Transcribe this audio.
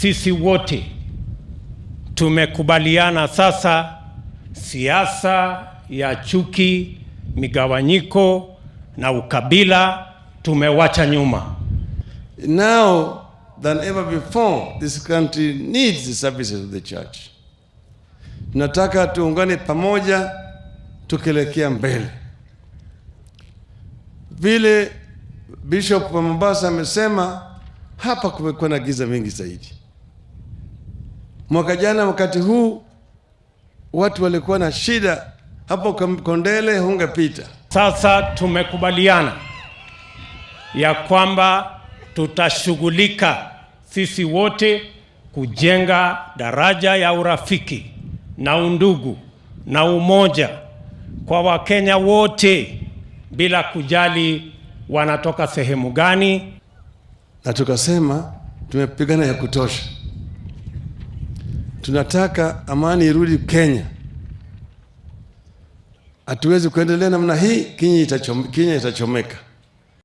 sisi wote tumekubaliana sasa siasa ya chuki, migawanyiko na ukabila tumewacha nyuma. Now than ever before, this country needs the services of the church. Tunataka tuungane pamoja tukielekea mbele. Vile Bishop wa Mombasa amesema, hapa kumekuwa na giza mingi zaidi. Mwaka jana wakati huu watu walikuwa na shida hapo Kondele, hungepita. Sasa tumekubaliana ya kwamba tutashughulika sisi wote kujenga daraja ya urafiki na undugu na umoja kwa Wakenya wote bila kujali wanatoka sehemu gani. na tukasema tumepigana ya kutosha. Tunataka amani irudi Kenya. Hatuwezi kuendelea namna hii, Kenya itachomeka.